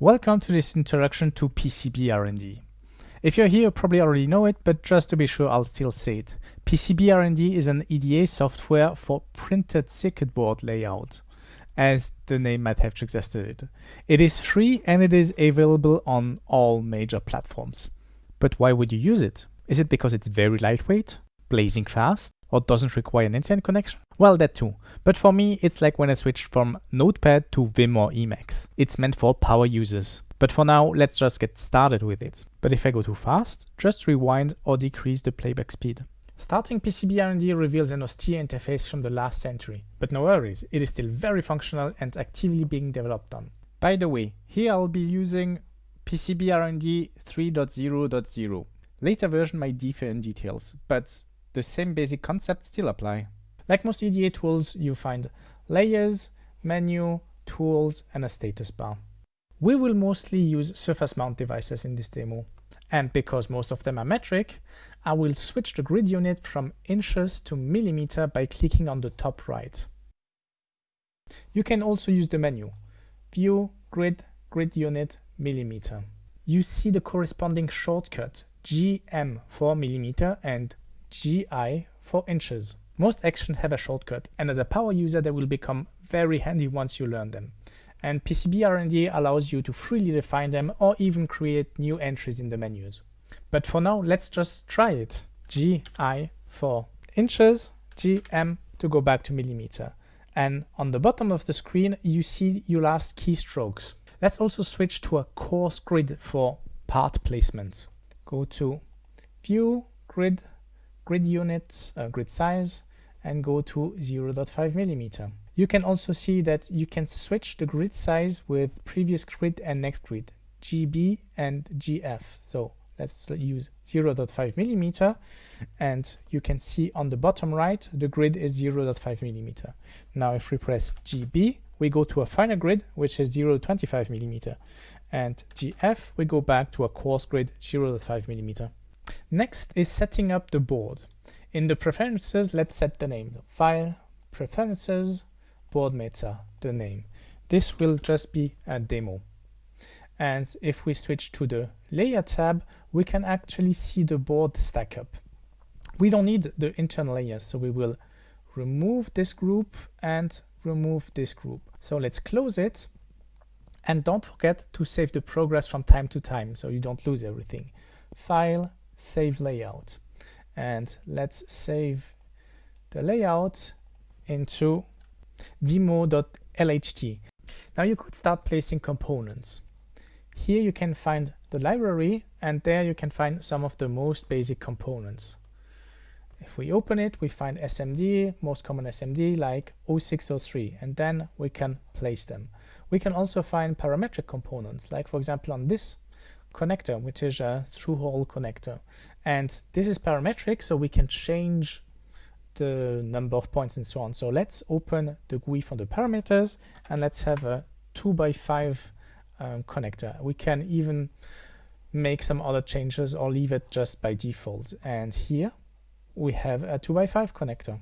Welcome to this introduction to PCB R&D. If you're here, you probably already know it, but just to be sure, I'll still say it. PCB R&D is an EDA software for printed circuit board layout, as the name might have suggested. It is free and it is available on all major platforms. But why would you use it? Is it because it's very lightweight, blazing fast, or doesn't require an internet connection? Well, that too. But for me, it's like when I switched from Notepad to Vim or Emacs. It's meant for power users. But for now, let's just get started with it. But if I go too fast, just rewind or decrease the playback speed. Starting PCB R&D reveals an austere interface from the last century, but no worries, it is still very functional and actively being developed on. By the way, here I'll be using PCB R&D 3.0.0. Later version might differ in details, but the same basic concepts still apply. Like most EDA tools, you find layers, menu, tools, and a status bar. We will mostly use surface mount devices in this demo. And because most of them are metric, I will switch the grid unit from inches to millimeter by clicking on the top right. You can also use the menu, View, Grid, Grid Unit, Millimeter. You see the corresponding shortcut, GM for millimeter and GI for inches. Most actions have a shortcut, and as a power user they will become very handy once you learn them. And PCB R&D allows you to freely define them or even create new entries in the menus. But for now, let's just try it. GI for inches, GM to go back to millimeter. And on the bottom of the screen, you see your last keystrokes. Let's also switch to a coarse grid for part placement. Go to View, Grid, Grid Units, uh, Grid Size, and go to 0.5 millimeter. You can also see that you can switch the grid size with previous grid and next grid, GB and GF. So let's use 0.5 millimeter and you can see on the bottom right the grid is 0.5 millimeter. Now if we press GB we go to a finer grid which is 0.25 millimeter and GF we go back to a coarse grid 0.5 millimeter. Next is setting up the board. In the preferences, let's set the name. File, preferences, board meta, the name. This will just be a demo. And if we switch to the layer tab, we can actually see the board stack up. We don't need the internal layers, so we will remove this group and remove this group. So let's close it. And don't forget to save the progress from time to time so you don't lose everything. File, save layout and let's save the layout into demo.lht. Now you could start placing components. Here you can find the library and there you can find some of the most basic components. If we open it, we find SMD, most common SMD like 0603, and then we can place them. We can also find parametric components, like for example on this connector, which is a through-hole connector. And this is parametric, so we can change the number of points and so on. So let's open the GUI for the parameters and let's have a 2 by 5 um, connector. We can even make some other changes or leave it just by default. And here we have a 2 by 5 connector.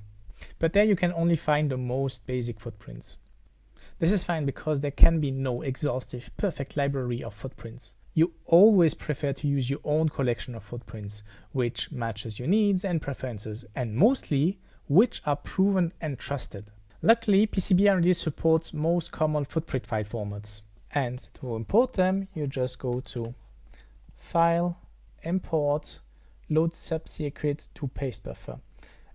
But there you can only find the most basic footprints. This is fine because there can be no exhaustive perfect library of footprints you always prefer to use your own collection of footprints, which matches your needs and preferences, and mostly, which are proven and trusted. Luckily, PCB supports most common footprint file formats. And to import them, you just go to File, Import, Load subcircuit to paste buffer.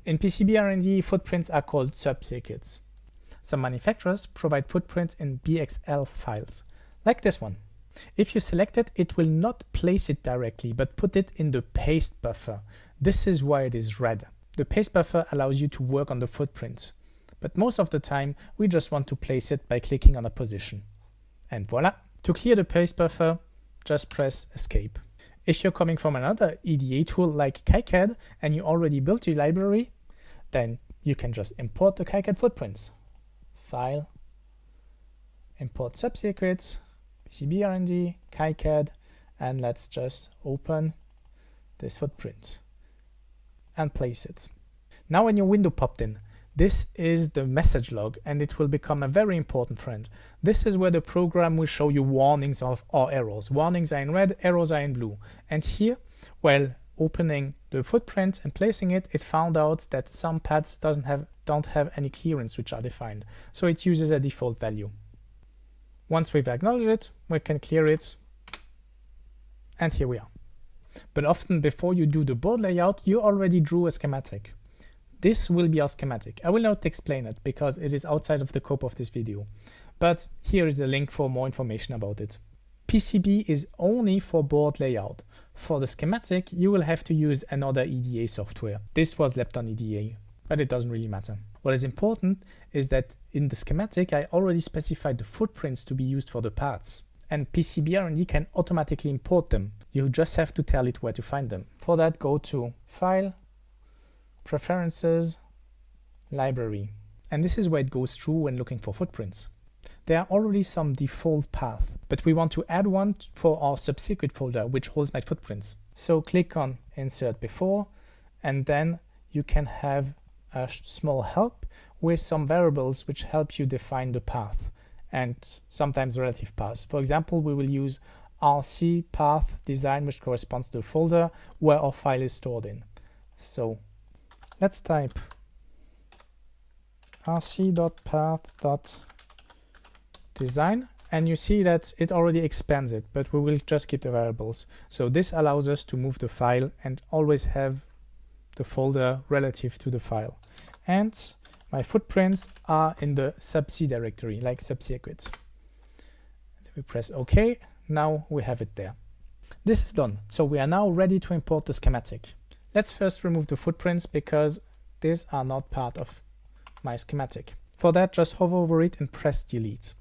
In PCB footprints are called subcircuits. Some manufacturers provide footprints in BXL files, like this one. If you select it, it will not place it directly, but put it in the paste buffer. This is why it is red. The paste buffer allows you to work on the footprints, but most of the time we just want to place it by clicking on a position. And voila! To clear the paste buffer, just press escape. If you're coming from another EDA tool like KiCad and you already built your library, then you can just import the KiCad footprints. File, import subcircuits, PCB KiCad, and let's just open this footprint and place it. Now when your window popped in, This is the message log and it will become a very important friend. This is where the program will show you warnings of or errors. Warnings are in red, errors are in blue. And here, while opening the footprint and placing it, it found out that some paths doesn't have don't have any clearance which are defined. So it uses a default value. Once we've acknowledged it, we can clear it. And here we are. But often before you do the board layout, you already drew a schematic. This will be our schematic. I will not explain it because it is outside of the scope of this video, but here is a link for more information about it. PCB is only for board layout. For the schematic, you will have to use another EDA software. This was Lepton EDA, but it doesn't really matter. What is important is that in the schematic, I already specified the footprints to be used for the parts. And PCB R&D can automatically import them. You just have to tell it where to find them. For that, go to File, Preferences, Library. And this is where it goes through when looking for footprints. There are already some default path, but we want to add one for our subcircuit folder, which holds my footprints. So click on Insert Before, and then you can have a small help with some variables which help you define the path and sometimes relative paths. For example, we will use rc path design, which corresponds to the folder where our file is stored in. So Let's type rc.path.design and you see that it already expands it, but we will just keep the variables. So this allows us to move the file and always have the folder relative to the file. And my footprints are in the subc directory, like subcircuits. We press OK. Now we have it there. This is done. So we are now ready to import the schematic. Let's first remove the footprints because these are not part of my schematic. For that, just hover over it and press delete.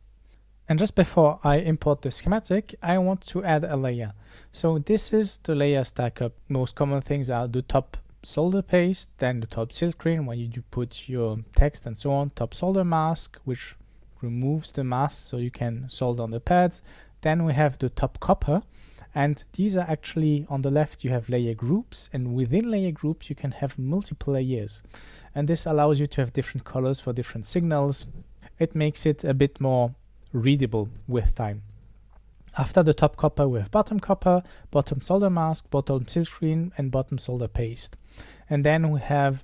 And just before I import the schematic, I want to add a layer. So this is the layer stack up. Most common things are the top solder paste, then the top silk screen where you do put your text and so on, top solder mask, which removes the mask so you can solder on the pads. Then we have the top copper, and these are actually on the left, you have layer groups and within layer groups, you can have multiple layers. And this allows you to have different colors for different signals. It makes it a bit more readable with time. After the top copper, we have bottom copper, bottom solder mask, bottom silk screen, and bottom solder paste. And then we have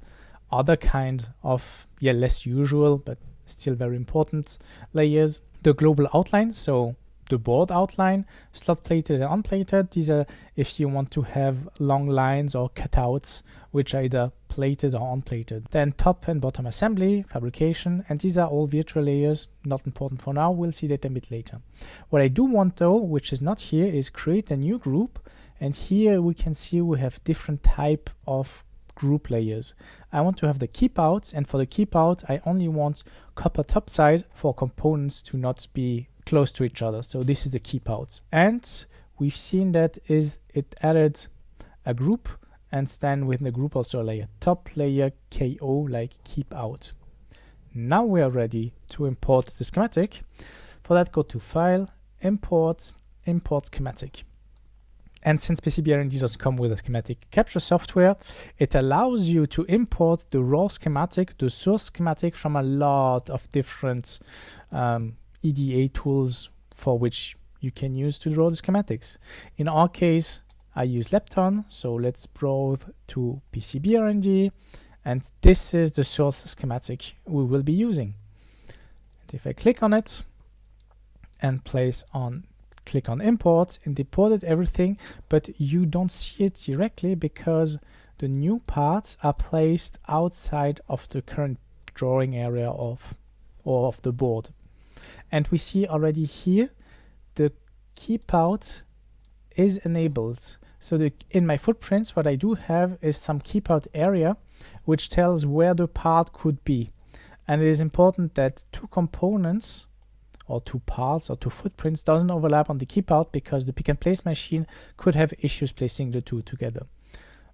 other kind of, yeah, less usual, but still very important layers. The global outline, so the board outline, slot plated and unplated. These are if you want to have long lines or cutouts, which are either plated or unplated. Then top and bottom assembly, fabrication, and these are all virtual layers, not important for now, we'll see that a bit later. What I do want though, which is not here, is create a new group, and here we can see we have different type of group layers. I want to have the keep outs, and for the keep out, I only want copper top side for components to not be close to each other. So this is the keep out. And we've seen that is it added a group and then within the group also layer top layer KO like keep out. Now we are ready to import the schematic. For that go to file, import, import schematic. And since PCB doesn't come with a schematic capture software, it allows you to import the raw schematic, the source schematic from a lot of different um, EDA tools for which you can use to draw the schematics. In our case, I use Lepton, so let's browse to PCB R&D, and this is the source schematic we will be using. And if I click on it and place on click on import and imported everything, but you don't see it directly because the new parts are placed outside of the current drawing area of or of the board. And we see already here the keep out is enabled. So the, in my footprints, what I do have is some keep out area, which tells where the part could be. And it is important that two components or two parts or two footprints doesn't overlap on the keep out because the pick and place machine could have issues placing the two together.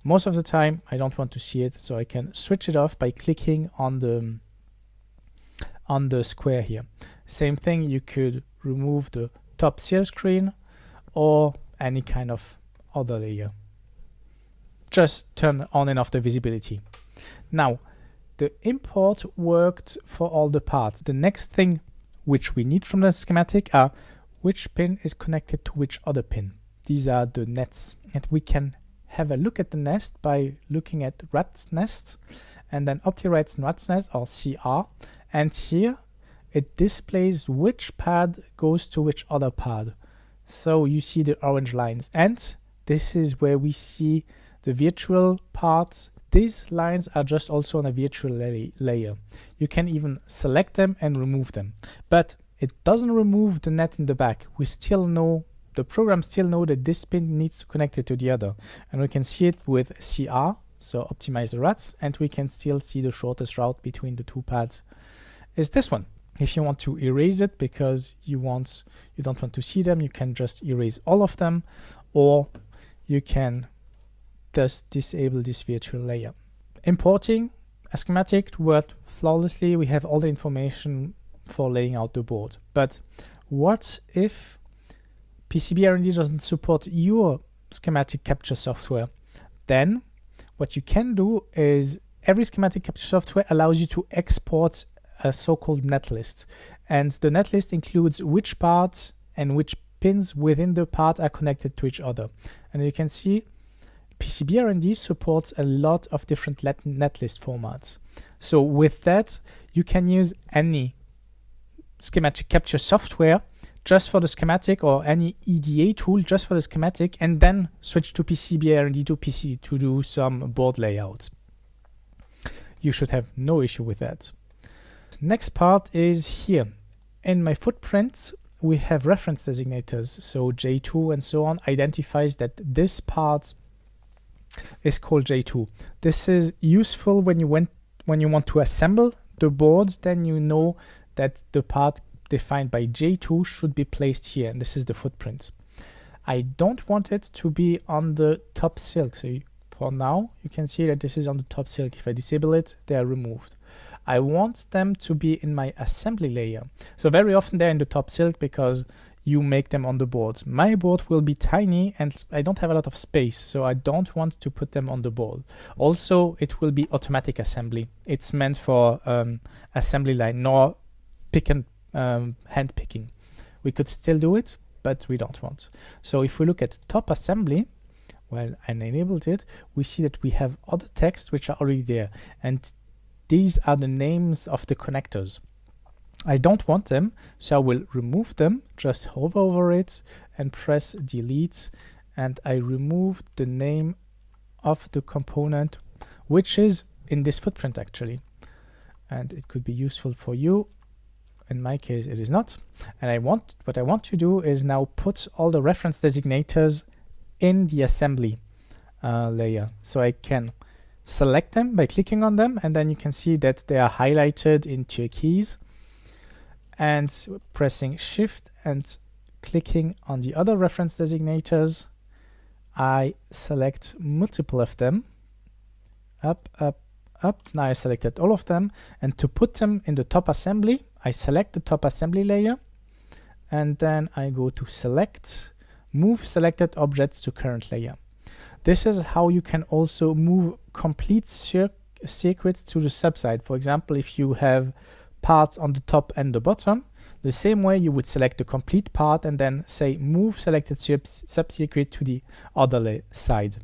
Most of the time, I don't want to see it, so I can switch it off by clicking on the on the square here. Same thing, you could remove the top silk screen or any kind of other layer. Just turn on and off the visibility. Now, the import worked for all the parts. The next thing which we need from the schematic are which pin is connected to which other pin. These are the nets and we can have a look at the nest by looking at rat's nest and then OptiRates and rat's nest or CR and here it displays which pad goes to which other pad. So you see the orange lines and this is where we see the virtual parts. These lines are just also on a virtual la layer. You can even select them and remove them, but it doesn't remove the net in the back. We still know, the program still know that this pin needs to connect it to the other. And we can see it with CR, so optimize the rats, and we can still see the shortest route between the two pads is this one. If you want to erase it because you want you don't want to see them, you can just erase all of them, or you can just disable this virtual layer. Importing a schematic to work flawlessly, we have all the information for laying out the board. But what if PCB R&D doesn't support your schematic capture software? Then what you can do is every schematic capture software allows you to export a so-called netlist. And the netlist includes which parts and which pins within the part are connected to each other. And you can see PCB R&D supports a lot of different netlist formats. So with that, you can use any schematic capture software just for the schematic or any EDA tool just for the schematic and then switch to PCB R&D to PC to do some board layout. You should have no issue with that. Next part is here. In my footprint, we have reference designators. So J2 and so on identifies that this part is called J2. This is useful when you went when you want to assemble the boards, then you know that the part defined by J2 should be placed here, and this is the footprint. I don't want it to be on the top silk, so for now you can see that this is on the top silk. If I disable it, they are removed. I want them to be in my assembly layer. So very often they're in the top silk because you make them on the board. My board will be tiny and I don't have a lot of space, so I don't want to put them on the board. Also, it will be automatic assembly. It's meant for um, assembly line, nor pick and um, hand picking. We could still do it, but we don't want. So if we look at top assembly, well, I enabled it, we see that we have other text which are already there. And these are the names of the connectors. I don't want them, so I will remove them, just hover over it and press delete and I remove the name of the component which is in this footprint actually. And it could be useful for you. In my case it is not. And I want what I want to do is now put all the reference designators in the assembly uh, layer so I can select them by clicking on them and then you can see that they are highlighted in turquoise and pressing shift and clicking on the other reference designators I select multiple of them. Up up up. Now I selected all of them. And to put them in the top assembly I select the top assembly layer. And then I go to select move selected objects to current layer this is how you can also move complete circuits to the subside for example if you have parts on the top and the bottom. The same way you would select the complete part and then say move selected subcircuit to the other side.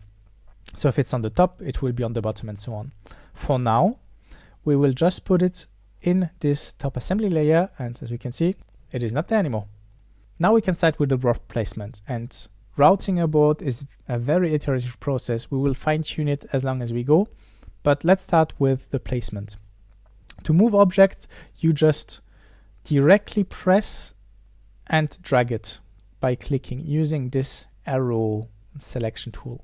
So if it's on the top, it will be on the bottom and so on. For now, we will just put it in this top assembly layer and as we can see, it is not there anymore. Now we can start with the rough placement and routing a board is a very iterative process. We will fine tune it as long as we go, but let's start with the placement. To move objects, you just directly press and drag it by clicking using this arrow selection tool.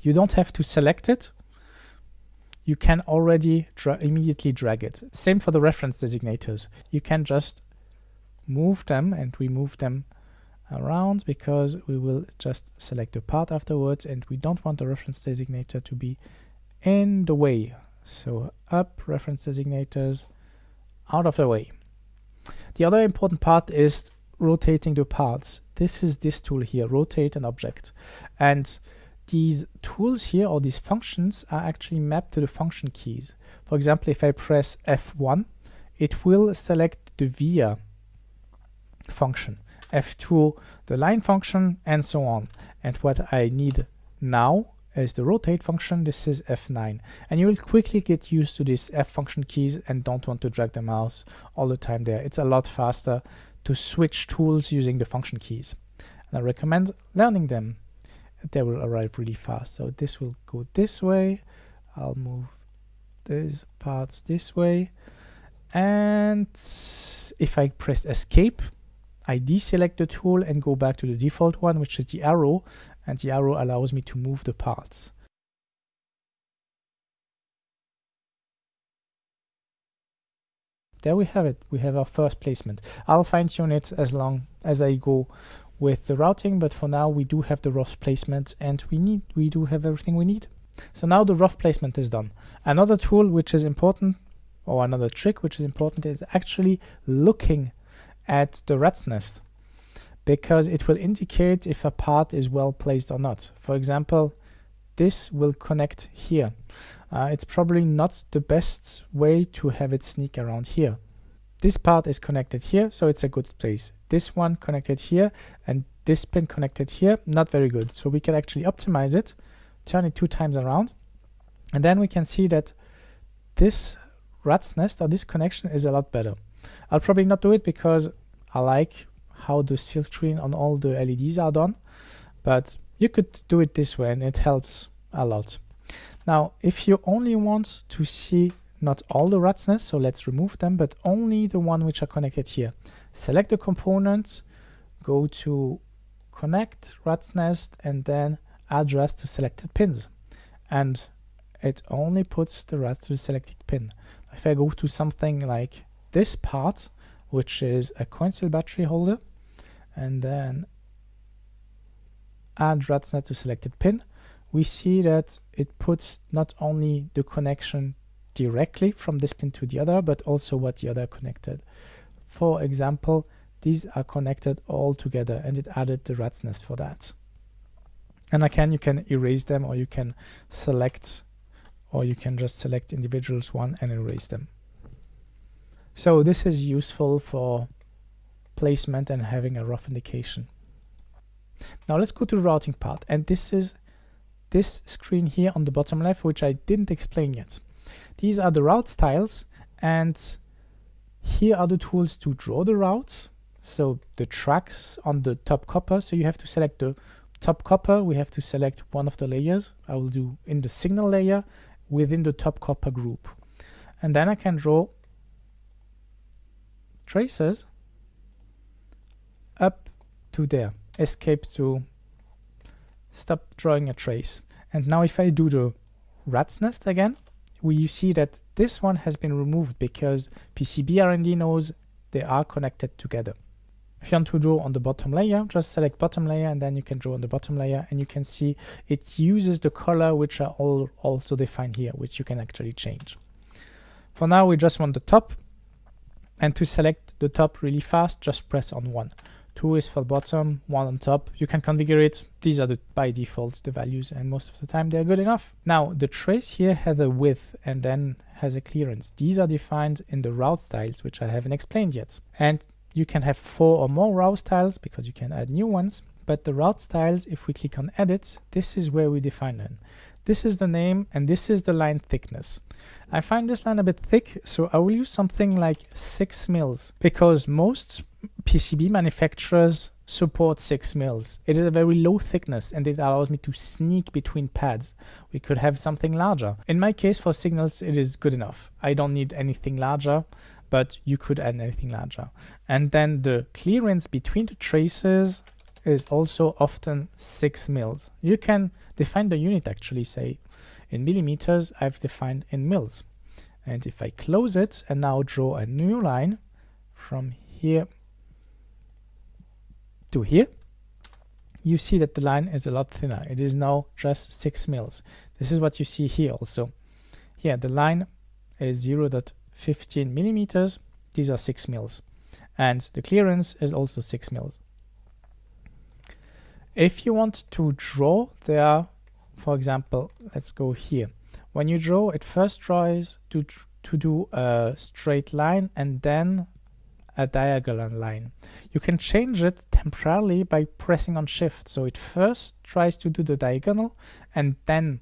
You don't have to select it. You can already dra immediately drag it. Same for the reference designators. You can just move them and remove them around because we will just select the part afterwards and we don't want the reference designator to be in the way so up reference designators out of the way. The other important part is rotating the parts. This is this tool here, rotate an object. And these tools here or these functions are actually mapped to the function keys. For example, if I press F1, it will select the via function, F2 the line function, and so on. And what I need now is the rotate function. This is F9. And you will quickly get used to these F function keys and don't want to drag the mouse all the time there. It's a lot faster to switch tools using the function keys. And I recommend learning them. They will arrive really fast. So this will go this way. I'll move these parts this way. And if I press escape, I deselect the tool and go back to the default one, which is the arrow, and the arrow allows me to move the parts. There we have it. We have our first placement. I'll fine tune it as long as I go with the routing, but for now we do have the rough placement and we need we do have everything we need. So now the rough placement is done. Another tool which is important or another trick which is important is actually looking at the rat's nest because it will indicate if a part is well placed or not. For example, this will connect here. Uh, it's probably not the best way to have it sneak around here. This part is connected here, so it's a good place. This one connected here and this pin connected here, not very good. So we can actually optimize it, turn it two times around, and then we can see that this rat's nest or this connection is a lot better. I'll probably not do it because I like how the silk screen on all the LEDs are done, but you could do it this way and it helps a lot. Now, if you only want to see not all the rat's nests, so let's remove them, but only the one which are connected here. Select the components, go to connect rat's nest, and then address to selected pins. And it only puts the rats to the selected pin. If I go to something like this part, which is a coin cell battery holder, and then add rat's nest to selected pin, we see that it puts not only the connection directly from this pin to the other, but also what the other connected. For example, these are connected all together and it added the rat's nest for that. And again, you can erase them or you can select or you can just select individuals one and erase them. So this is useful for placement and having a rough indication. Now let's go to the routing part and this is this screen here on the bottom left which I didn't explain yet. These are the route styles and here are the tools to draw the routes. So the tracks on the top copper. So you have to select the top copper. We have to select one of the layers. I will do in the signal layer within the top copper group. And then I can draw traces up to there. Escape to stop drawing a trace. And now if I do the rat's nest again, we see that this one has been removed because PCB R&D knows they are connected together. If you want to draw on the bottom layer, just select bottom layer and then you can draw on the bottom layer and you can see it uses the color which are all also defined here, which you can actually change. For now, we just want the top and to select the top really fast, just press on one. Two is for bottom, one on top. You can configure it. These are the by default the values and most of the time they're good enough. Now the trace here has a width and then has a clearance. These are defined in the route styles, which I haven't explained yet. And you can have four or more route styles because you can add new ones. But the route styles, if we click on edit, this is where we define them. This is the name and this is the line thickness. I find this line a bit thick, so I will use something like 6 mils because most PCB manufacturers support 6 mils. It is a very low thickness and it allows me to sneak between pads. We could have something larger. In my case for signals it is good enough. I don't need anything larger but you could add anything larger. And then the clearance between the traces is also often 6 mils. You can define the unit actually, say in millimeters, I've defined in mils. And if I close it and now draw a new line from here to here, you see that the line is a lot thinner. It is now just 6 mils. This is what you see here also. Here, the line is 0. 15 millimeters. These are 6 mils. And the clearance is also 6 mils. If you want to draw, there are for example, let's go here. When you draw, it first tries to, to do a straight line and then a diagonal line. You can change it temporarily by pressing on shift. So it first tries to do the diagonal and then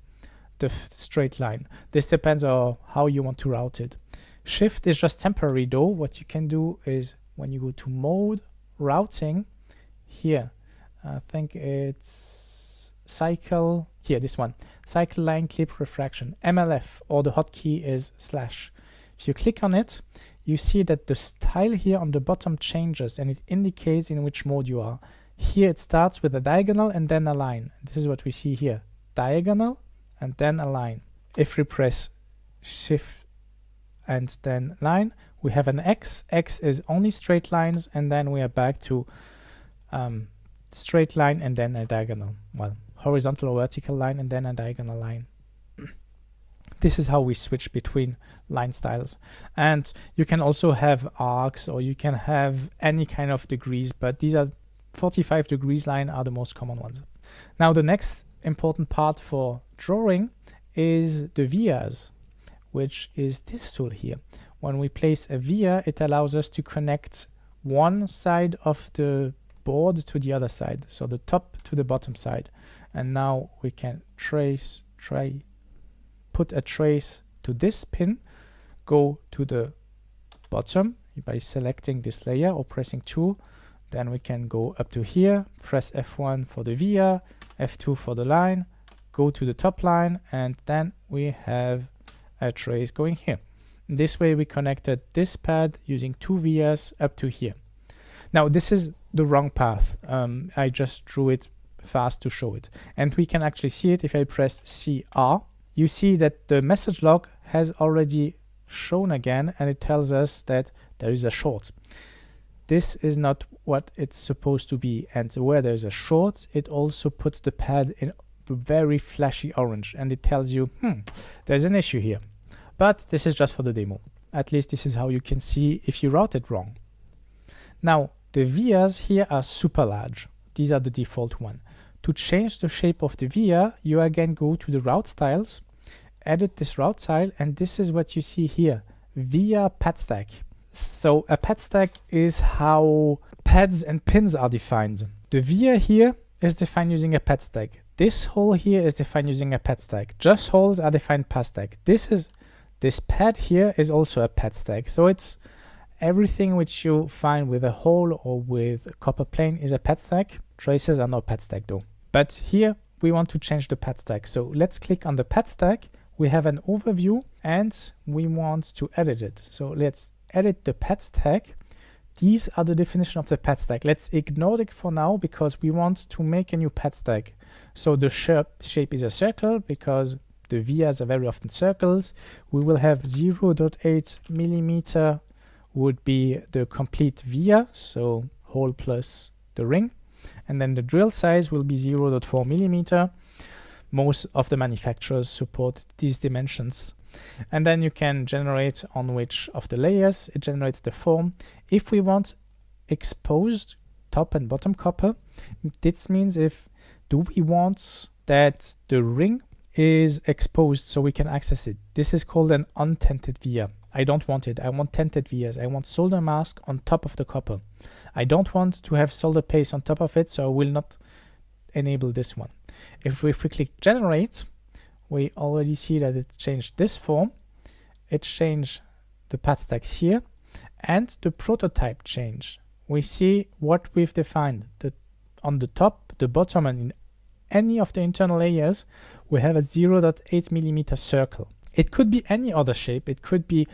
the straight line. This depends on how you want to route it. Shift is just temporary though. What you can do is when you go to mode, routing, here, I think it's cycle, here, this one, cycle line clip refraction, MLF, or the hotkey is slash. If you click on it, you see that the style here on the bottom changes and it indicates in which mode you are. Here it starts with a diagonal and then a line. This is what we see here. Diagonal and then a line. If we press shift and then line, we have an X. X is only straight lines and then we are back to um, straight line and then a diagonal. Well, horizontal or vertical line and then a diagonal line. This is how we switch between line styles. And you can also have arcs or you can have any kind of degrees but these are 45 degrees line are the most common ones. Now the next important part for drawing is the vias which is this tool here. When we place a via it allows us to connect one side of the board to the other side. So the top to the bottom side and now we can trace try put a trace to this pin, go to the bottom by selecting this layer or pressing 2. Then we can go up to here, press F1 for the via, F2 for the line, go to the top line, and then we have a trace going here. This way we connected this pad using two vias up to here. Now this is the wrong path. Um, I just drew it fast to show it. And we can actually see it. If I press CR you see that the message log has already shown again and it tells us that there is a short. This is not what it's supposed to be. And where there's a short it also puts the pad in very flashy orange and it tells you hmm there's an issue here. But this is just for the demo. At least this is how you can see if you route it wrong. Now the vias here are super large. These are the default one to change the shape of the via, you again go to the route styles, edit this route style, and this is what you see here, via pad stack. So a pad stack is how pads and pins are defined. The via here is defined using a pad stack. This hole here is defined using a pad stack. Just holes are defined pad stack. This is this pad here is also a pad stack. So it's everything which you find with a hole or with a copper plane is a pad stack. Traces are not pad stack though. But here we want to change the pad stack. So let's click on the pad stack. We have an overview and we want to edit it. So let's edit the pad stack. These are the definition of the pad stack. Let's ignore it for now because we want to make a new pad stack. So the shape is a circle because the vias are very often circles. We will have 0.8 millimeter would be the complete via, so hole plus the ring and then the drill size will be 0.4 millimeter. Most of the manufacturers support these dimensions. And then you can generate on which of the layers it generates the form. If we want exposed top and bottom copper, this means if do we want that the ring is exposed so we can access it. This is called an untented via. I don't want it. I want tented vias. I want solder mask on top of the copper. I don't want to have solder paste on top of it, so I will not enable this one. If we, if we click generate, we already see that it changed this form. It changed the pad stacks here and the prototype change. We see what we've defined. The, on the top, the bottom, and in any of the internal layers, we have a 0.8 millimeter circle. It could be any other shape. It could be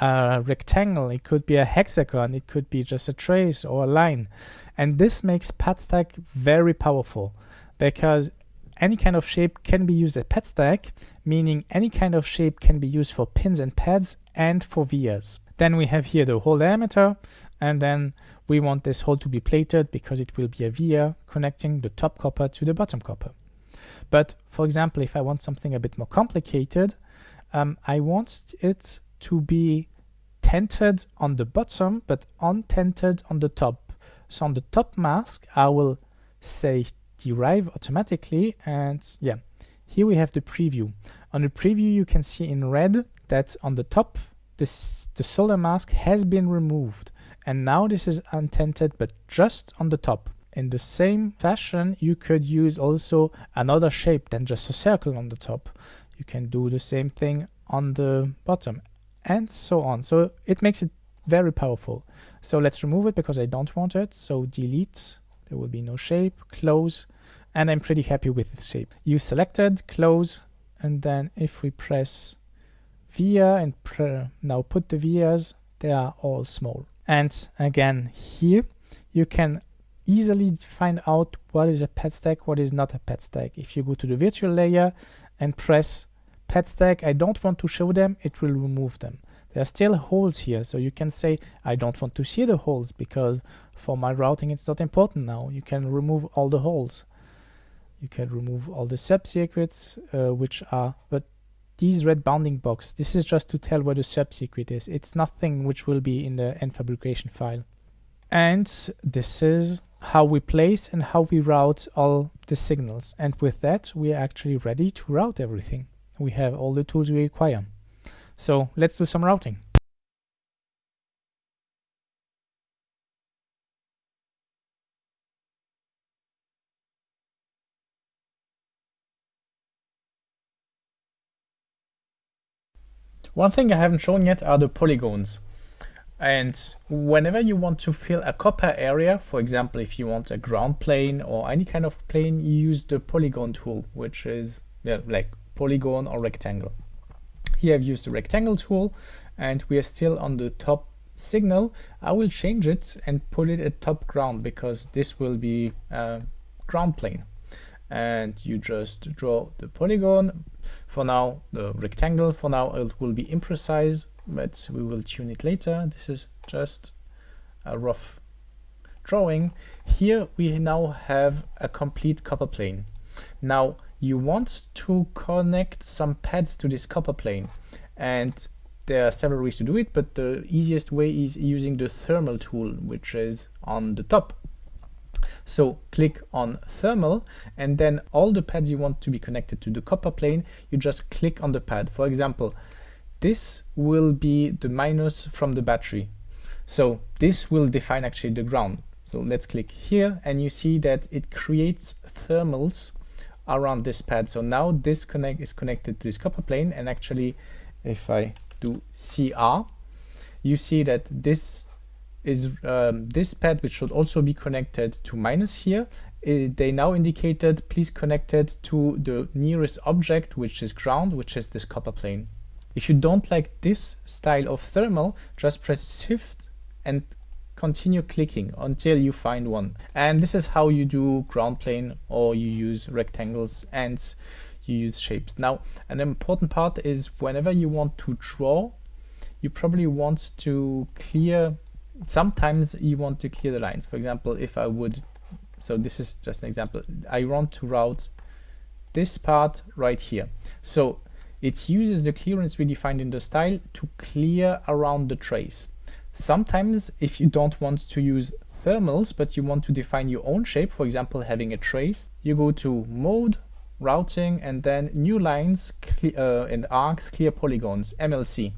a rectangle, it could be a hexagon, it could be just a trace or a line. And this makes pad stack very powerful because any kind of shape can be used as pad stack, meaning any kind of shape can be used for pins and pads and for vias. Then we have here the hole diameter, and then we want this hole to be plated because it will be a via connecting the top copper to the bottom copper. But for example, if I want something a bit more complicated, um, I want it to be tented on the bottom, but untented on the top. So on the top mask, I will say derive automatically. And yeah, here we have the preview. On the preview you can see in red that on the top this, the solder mask has been removed and now this is untented but just on the top. In the same fashion you could use also another shape than just a circle on the top. You can do the same thing on the bottom and so on. So it makes it very powerful. So let's remove it because I don't want it. So delete, there will be no shape, close, and I'm pretty happy with the shape. You selected, close, and then if we press via and now put the vias, they are all small. And again, here you can easily find out what is a pad stack, what is not a pad stack. If you go to the virtual layer and press pad stack, I don't want to show them, it will remove them. There are still holes here, so you can say, I don't want to see the holes because for my routing it's not important now. You can remove all the holes. You can remove all the subcircuits, uh, which are, but these red bounding box, this is just to tell where the subcircuit is. It's nothing which will be in the end fabrication file. And this is how we place and how we route all the signals. And with that, we are actually ready to route everything. We have all the tools we require. So let's do some routing. One thing I haven't shown yet are the polygons. And whenever you want to fill a copper area, for example, if you want a ground plane or any kind of plane, you use the polygon tool, which is yeah, like polygon or rectangle. Here I've used the rectangle tool and we are still on the top signal. I will change it and put it at top ground because this will be a ground plane. And you just draw the polygon. For now, the rectangle, for now it will be imprecise, but we will tune it later. This is just a rough drawing. Here we now have a complete copper plane. Now you want to connect some pads to this copper plane. And there are several ways to do it but the easiest way is using the thermal tool which is on the top. So click on thermal and then all the pads you want to be connected to the copper plane you just click on the pad. For example this will be the minus from the battery. So this will define actually the ground. So let's click here and you see that it creates thermals around this pad. So now this connect is connected to this copper plane and actually if I do CR, you see that this is um, this pad which should also be connected to minus here. Uh, they now indicated please connect it to the nearest object which is ground which is this copper plane. If you don't like this style of thermal just press shift and continue clicking until you find one. And this is how you do ground plane or you use rectangles and you use shapes. Now, an important part is whenever you want to draw, you probably want to clear, sometimes you want to clear the lines. For example, if I would, so this is just an example, I want to route this part right here. So it uses the clearance we defined in the style to clear around the trace. Sometimes if you don't want to use thermals, but you want to define your own shape, for example, having a trace, you go to mode, routing, and then new lines uh, and arcs, clear polygons, MLC.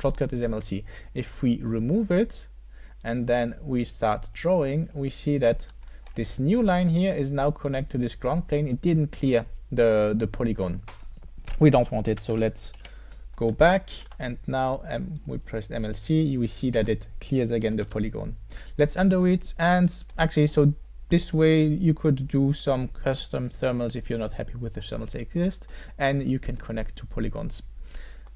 Shortcut is MLC. If we remove it and then we start drawing, we see that this new line here is now connected to this ground plane. It didn't clear the, the polygon. We don't want it, so let's go back and now um, we press MLC, you will see that it clears again the polygon. Let's undo it and actually so this way you could do some custom thermals if you're not happy with the thermals that exist and you can connect to polygons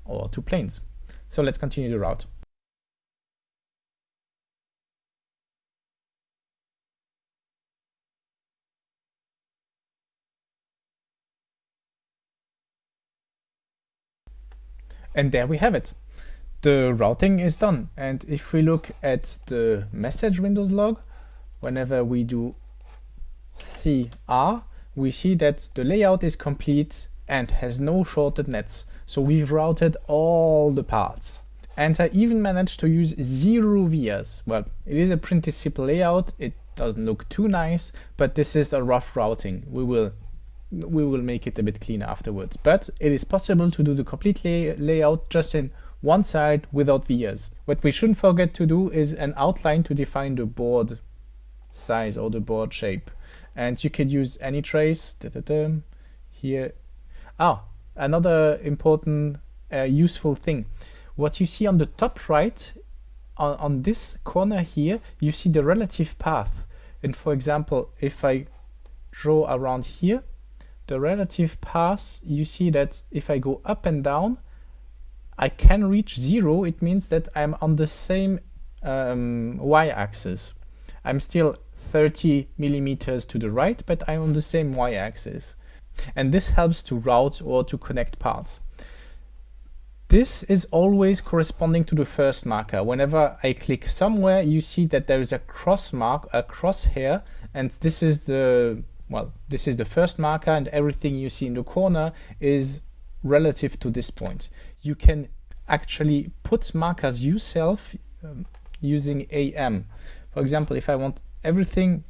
or to planes. So let's continue the route. And there we have it. The routing is done. And if we look at the message Windows log, whenever we do CR, we see that the layout is complete and has no shorted nets. So we've routed all the parts. And I even managed to use zero vias. Well, it is a pretty simple layout. It doesn't look too nice, but this is a rough routing. We will we will make it a bit cleaner afterwards. But it is possible to do the complete lay layout just in one side without the vias. What we shouldn't forget to do is an outline to define the board size or the board shape. And you could use any trace da -da -da, here. Ah, another important uh, useful thing. What you see on the top right, on, on this corner here, you see the relative path. And for example, if I draw around here, the relative path, you see that if I go up and down, I can reach zero. It means that I'm on the same um, y-axis. I'm still 30 millimeters to the right, but I'm on the same y-axis. And this helps to route or to connect parts. This is always corresponding to the first marker. Whenever I click somewhere, you see that there is a cross mark, a crosshair, and this is the, well, this is the first marker and everything you see in the corner is relative to this point. You can actually put markers yourself um, using AM. For example, if I want everything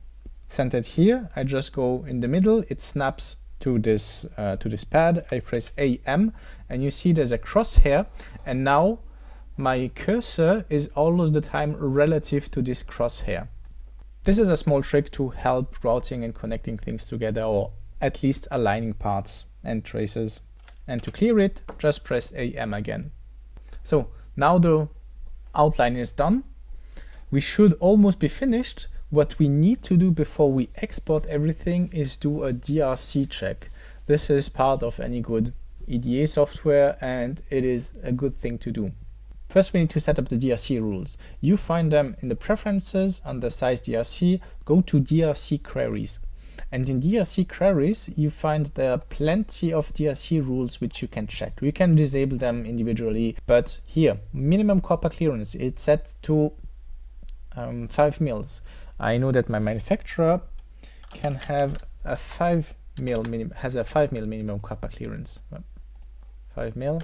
centered here, I just go in the middle, it snaps to this uh, to this pad, I press AM and you see there's a crosshair and now my cursor is almost the time relative to this crosshair. This is a small trick to help routing and connecting things together or at least aligning parts and traces. And to clear it, just press AM again. So now the outline is done. We should almost be finished, what we need to do before we export everything is do a DRC check. This is part of any good EDA software and it is a good thing to do. First we need to set up the DRC rules. You find them in the preferences under size DRC, go to DRC queries. And in DRC queries, you find there are plenty of DRC rules which you can check. You can disable them individually, but here, minimum copper clearance, it's set to um, 5 mils. I know that my manufacturer can have a 5 mil has a 5 mil minimum copper clearance 5 mil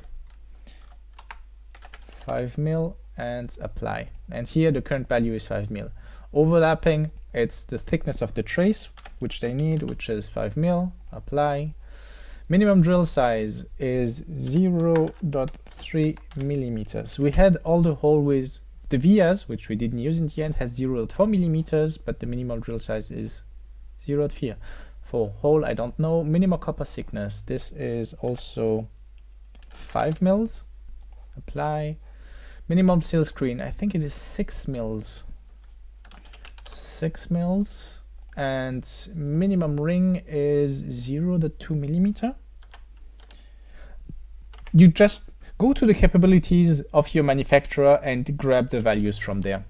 5 mil and apply and here the current value is 5 mil overlapping it's the thickness of the trace which they need which is 5 mil apply minimum drill size is 0.3 millimeters we had all the hallways the vias, which we didn't use in the end, has 0.4 millimeters, but the minimum drill size is 0.4. For hole, I don't know. Minimum copper thickness, this is also 5 mils. Apply. Minimum silk screen, I think it is 6 mils. 6 mils. And minimum ring is 0 0.2 millimeter. You just Go to the capabilities of your manufacturer and grab the values from there.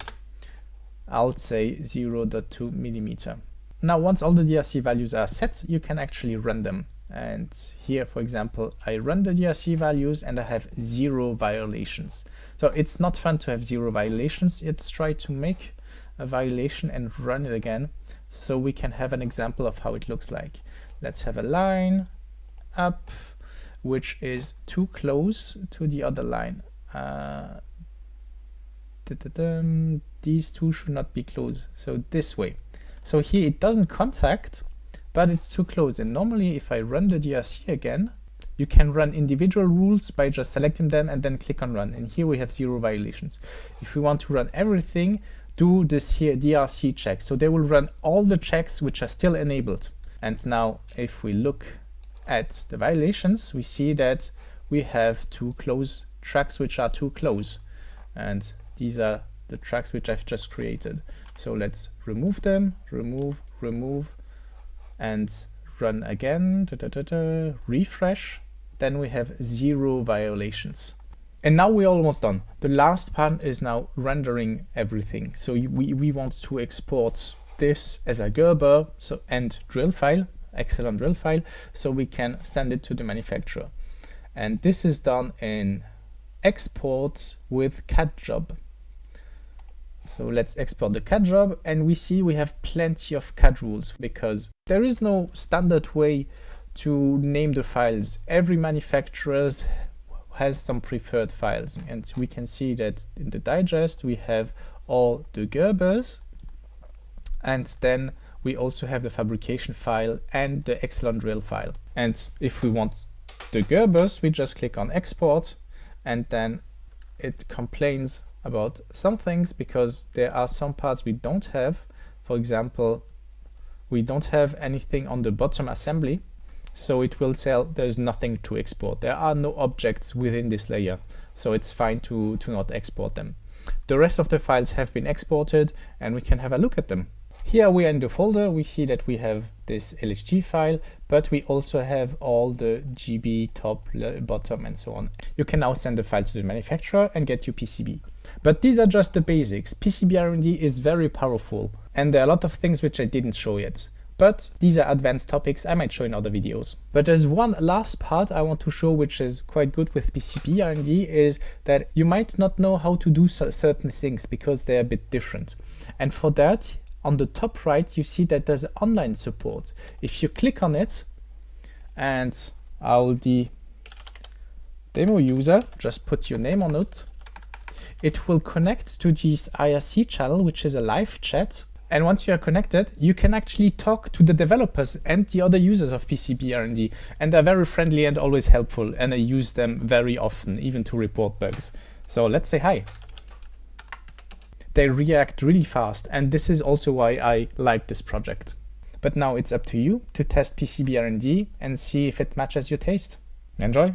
I'll say 0 0.2 millimeter. Now, once all the DRC values are set, you can actually run them. And here, for example, I run the DRC values and I have zero violations. So it's not fun to have zero violations. Let's try to make a violation and run it again so we can have an example of how it looks like. Let's have a line up, which is too close to the other line. Uh, these two should not be close, so this way. So here it doesn't contact, but it's too close. And normally if I run the DRC again, you can run individual rules by just selecting them and then click on run. And here we have zero violations. If we want to run everything, do this here DRC check. So they will run all the checks which are still enabled. And now if we look at the violations, we see that we have two close tracks which are too close. And these are the tracks which I've just created. So let's remove them, remove, remove, and run again, da, da, da, refresh. Then we have zero violations. And now we're almost done. The last part is now rendering everything. So we, we want to export this as a Gerber so and drill file Excellon drill file so we can send it to the manufacturer. And this is done in export with CAM job. So let's export the CAM job and we see we have plenty of CAD rules because there is no standard way to name the files. Every manufacturer has some preferred files and we can see that in the digest we have all the Gerbers and then we also have the fabrication file and the Excellon drill file. And if we want the Gerbers, we just click on export and then it complains about some things because there are some parts we don't have. For example, we don't have anything on the bottom assembly, so it will tell there's nothing to export. There are no objects within this layer, so it's fine to, to not export them. The rest of the files have been exported and we can have a look at them. Here we are in the folder, we see that we have this LHT file, but we also have all the GB, top, bottom, and so on. You can now send the file to the manufacturer and get your PCB. But these are just the basics. pcb-rnd is very powerful, and there are a lot of things which I didn't show yet. But these are advanced topics I might show in other videos. But there's one last part I want to show which is quite good with pcb-rnd is that you might not know how to do certain things because they're a bit different. And for that, on the top right, you see that there's online support. If you click on it and I'll the demo user, just put your name on it, it will connect to this IRC channel, which is a live chat. And once you are connected, you can actually talk to the developers and the other users of pcb-rnd. And they're very friendly and always helpful. And I use them very often, even to report bugs. So let's say hi they react really fast and this is also why I like this project. But now it's up to you to test pcb-rnd and see if it matches your taste. Enjoy!